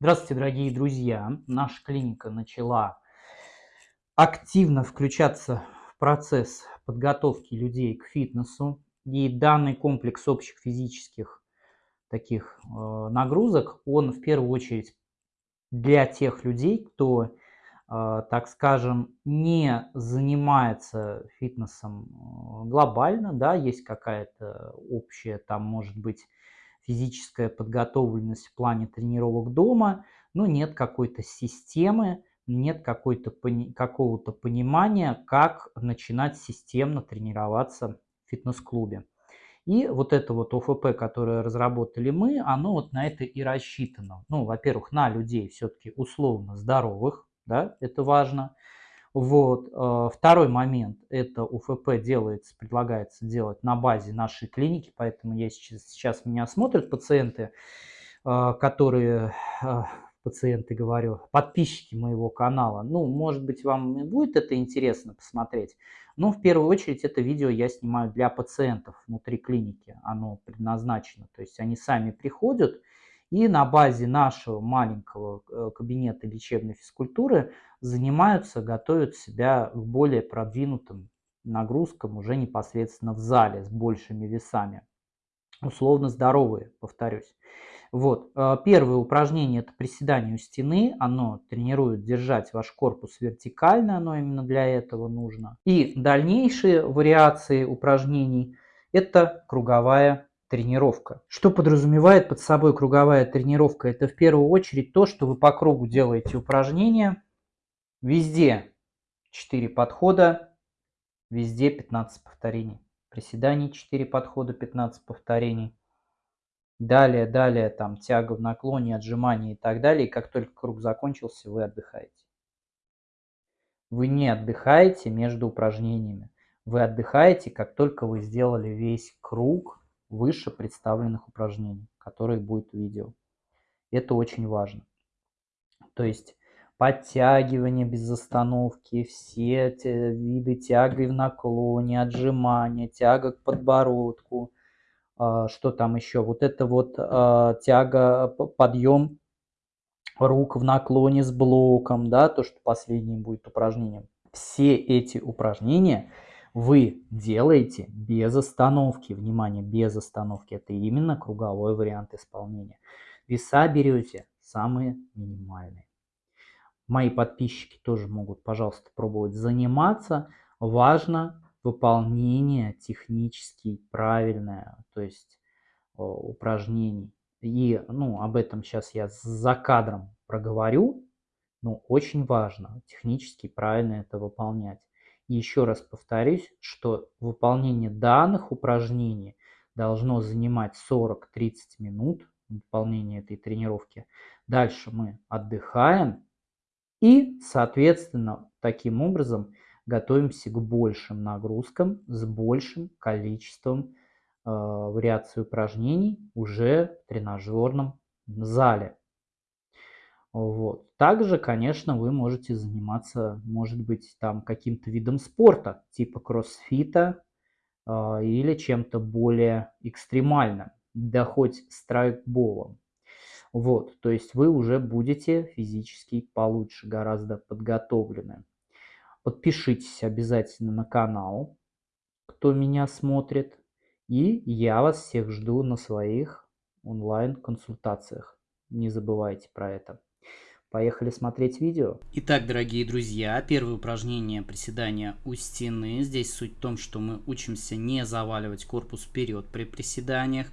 Здравствуйте, дорогие друзья! Наша клиника начала активно включаться в процесс подготовки людей к фитнесу. И данный комплекс общих физических таких э, нагрузок, он в первую очередь для тех людей, кто, э, так скажем, не занимается фитнесом э, глобально, да, есть какая-то общая, там может быть физическая подготовленность в плане тренировок дома, но нет какой-то системы, нет какого-то понимания, как начинать системно тренироваться в фитнес-клубе. И вот это вот ОФП, которое разработали мы, оно вот на это и рассчитано. Ну, во-первых, на людей все-таки условно здоровых, да, это важно. Вот. Э, второй момент, это УФП делается, предлагается делать на базе нашей клиники, поэтому я сейчас, сейчас меня смотрят пациенты, э, которые, э, пациенты говорю, подписчики моего канала. Ну, может быть, вам будет это интересно посмотреть, но в первую очередь это видео я снимаю для пациентов внутри клиники, оно предназначено. То есть они сами приходят, и на базе нашего маленького э, кабинета лечебной физкультуры занимаются, готовят себя к более продвинутым нагрузкам уже непосредственно в зале с большими весами. Условно здоровые, повторюсь. Вот. Э, первое упражнение это приседание у стены. Оно тренирует держать ваш корпус вертикально, оно именно для этого нужно. И дальнейшие вариации упражнений это круговая тренировка. Что подразумевает под собой круговая тренировка? Это в первую очередь то, что вы по кругу делаете упражнения. Везде 4 подхода, везде 15 повторений. Приседаний 4 подхода, 15 повторений. Далее, далее, там тяга в наклоне, отжимания и так далее. И как только круг закончился, вы отдыхаете. Вы не отдыхаете между упражнениями. Вы отдыхаете, как только вы сделали весь круг выше представленных упражнений, которые будет видео. Это очень важно. То есть подтягивание без остановки, все виды тяги в наклоне, отжимания, тяга к подбородку, а, что там еще, вот это вот а, тяга, подъем рук в наклоне с блоком, да, то, что последним будет упражнением. Все эти упражнения – вы делаете без остановки. Внимание, без остановки. Это именно круговой вариант исполнения. Веса берете самые минимальные. Мои подписчики тоже могут, пожалуйста, пробовать заниматься. Важно выполнение технически правильное, то есть упражнений. И ну, об этом сейчас я за кадром проговорю. Но очень важно технически правильно это выполнять. Еще раз повторюсь, что выполнение данных упражнений должно занимать 40-30 минут, выполнение этой тренировки. Дальше мы отдыхаем и, соответственно, таким образом готовимся к большим нагрузкам с большим количеством э, вариаций упражнений уже в тренажерном зале. Вот. Также, конечно, вы можете заниматься, может быть, там каким-то видом спорта, типа кроссфита э, или чем-то более экстремальным, да хоть страйкболом. Вот, то есть вы уже будете физически получше, гораздо подготовлены. Подпишитесь обязательно на канал, кто меня смотрит. И я вас всех жду на своих онлайн-консультациях. Не забывайте про это. Поехали смотреть видео. Итак, дорогие друзья, первое упражнение приседания у стены. Здесь суть в том, что мы учимся не заваливать корпус вперед при приседаниях.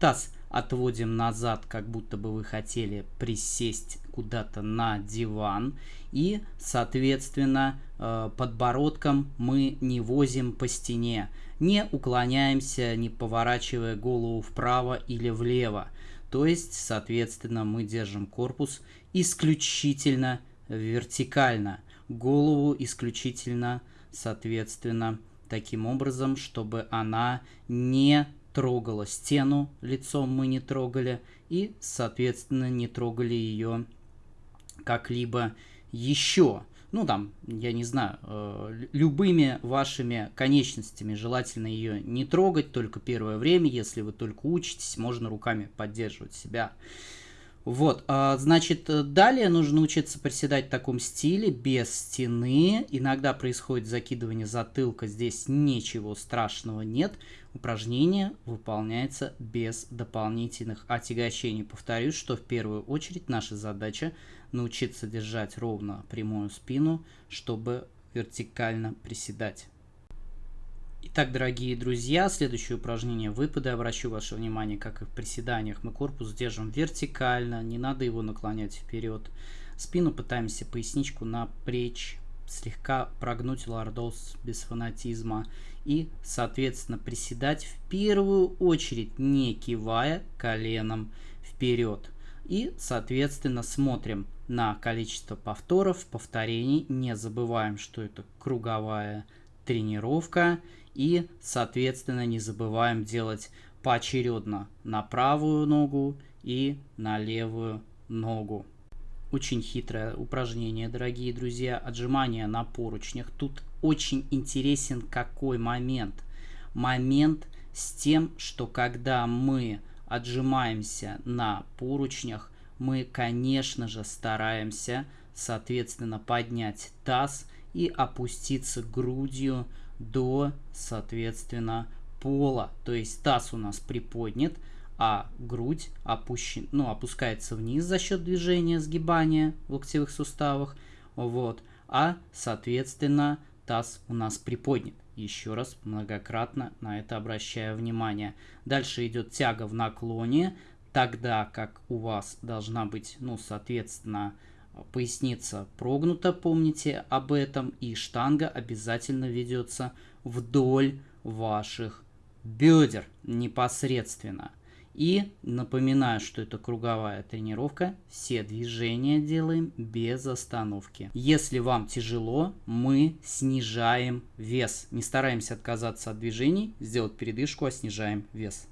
Таз отводим назад, как будто бы вы хотели присесть куда-то на диван. И, соответственно, э, подбородком мы не возим по стене. Не уклоняемся, не поворачивая голову вправо или влево. То есть, соответственно, мы держим корпус исключительно вертикально, голову исключительно, соответственно, таким образом, чтобы она не трогала стену, лицом мы не трогали, и, соответственно, не трогали ее как-либо еще ну там, я не знаю, э, любыми вашими конечностями желательно ее не трогать, только первое время, если вы только учитесь, можно руками поддерживать себя. Вот, а, значит, э, далее нужно учиться приседать в таком стиле, без стены. Иногда происходит закидывание затылка, здесь ничего страшного нет. Упражнение выполняется без дополнительных отягощений. Повторюсь, что в первую очередь наша задача научиться держать ровно прямую спину, чтобы вертикально приседать. Итак, дорогие друзья, следующее упражнение выпады. Обращу ваше внимание, как и в приседаниях, мы корпус держим вертикально, не надо его наклонять вперед. Спину пытаемся поясничку напрячь, слегка прогнуть лордоз без фанатизма и, соответственно, приседать в первую очередь, не кивая коленом вперед. И, соответственно, смотрим на количество повторов, повторений. Не забываем, что это круговая тренировка. И, соответственно, не забываем делать поочередно на правую ногу и на левую ногу. Очень хитрое упражнение, дорогие друзья. Отжимания на поручнях. Тут очень интересен какой момент. Момент с тем, что когда мы отжимаемся на поручнях, мы, конечно же, стараемся, соответственно, поднять таз и опуститься грудью до, соответственно, пола. То есть таз у нас приподнят, а грудь опущен, ну, опускается вниз за счет движения сгибания в локтевых суставах. Вот. А, соответственно, таз у нас приподнят. Еще раз многократно на это обращаю внимание. Дальше идет тяга в наклоне, тогда как у вас должна быть, ну, соответственно, поясница прогнута, помните об этом, и штанга обязательно ведется вдоль ваших бедер непосредственно. И напоминаю, что это круговая тренировка, все движения делаем без остановки. Если вам тяжело, мы снижаем вес. Не стараемся отказаться от движений, сделать передышку, а снижаем вес.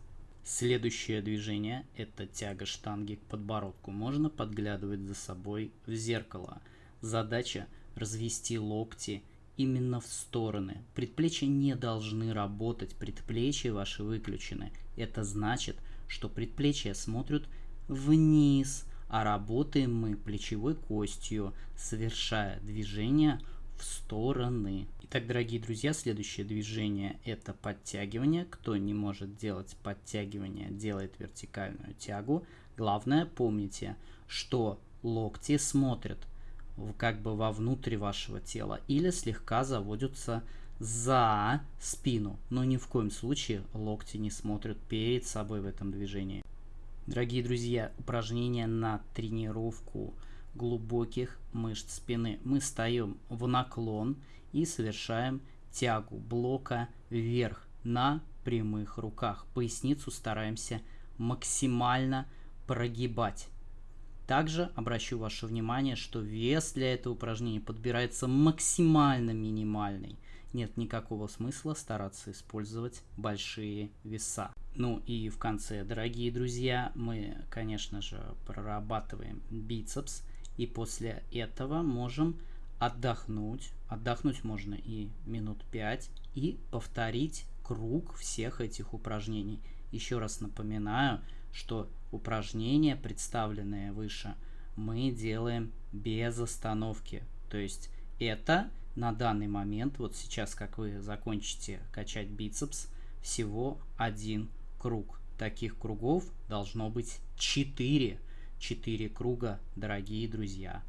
Следующее движение – это тяга штанги к подбородку. Можно подглядывать за собой в зеркало. Задача – развести локти именно в стороны. Предплечья не должны работать, предплечья ваши выключены. Это значит, что предплечья смотрят вниз, а работаем мы плечевой костью, совершая движение в стороны. Итак, дорогие друзья, следующее движение это подтягивание. Кто не может делать подтягивание, делает вертикальную тягу. Главное, помните, что локти смотрят как бы вовнутрь вашего тела или слегка заводятся за спину, но ни в коем случае локти не смотрят перед собой в этом движении. Дорогие друзья, упражнение на тренировку глубоких мышц спины. Мы встаем в наклон и совершаем тягу блока вверх на прямых руках. Поясницу стараемся максимально прогибать. Также обращу ваше внимание, что вес для этого упражнения подбирается максимально минимальный. Нет никакого смысла стараться использовать большие веса. Ну и в конце, дорогие друзья, мы, конечно же, прорабатываем бицепс. И после этого можем отдохнуть. Отдохнуть можно и минут 5. И повторить круг всех этих упражнений. Еще раз напоминаю, что упражнения, представленные выше, мы делаем без остановки. То есть это на данный момент, вот сейчас, как вы закончите качать бицепс, всего один круг. Таких кругов должно быть 4. 4 круга, дорогие друзья,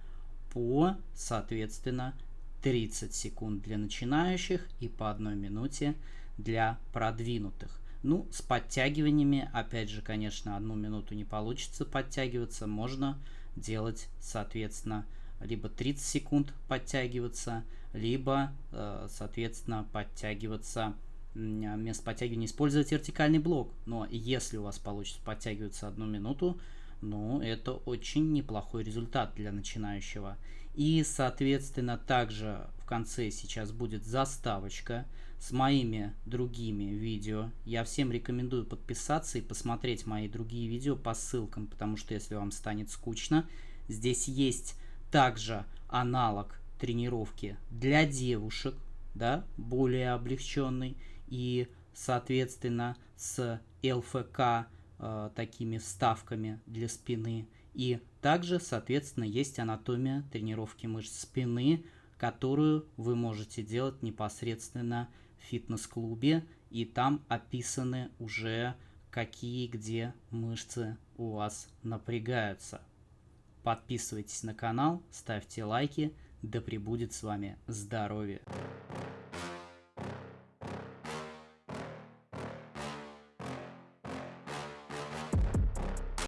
по, соответственно, 30 секунд для начинающих и по 1 минуте для продвинутых. Ну, с подтягиваниями, опять же, конечно, одну минуту не получится подтягиваться. Можно делать, соответственно, либо 30 секунд подтягиваться, либо, э, соответственно, подтягиваться вместо подтягивания использовать вертикальный блок. Но если у вас получится подтягиваться одну минуту, ну, это очень неплохой результат для начинающего. И, соответственно, также в конце сейчас будет заставочка с моими другими видео. Я всем рекомендую подписаться и посмотреть мои другие видео по ссылкам, потому что если вам станет скучно, здесь есть также аналог тренировки для девушек, да, более облегченный, и, соответственно, с ЛФК э, такими вставками для спины. И также, соответственно, есть анатомия тренировки мышц спины, которую вы можете делать непосредственно в фитнес-клубе. И там описаны уже какие где мышцы у вас напрягаются. Подписывайтесь на канал, ставьте лайки, да пребудет с вами здоровье!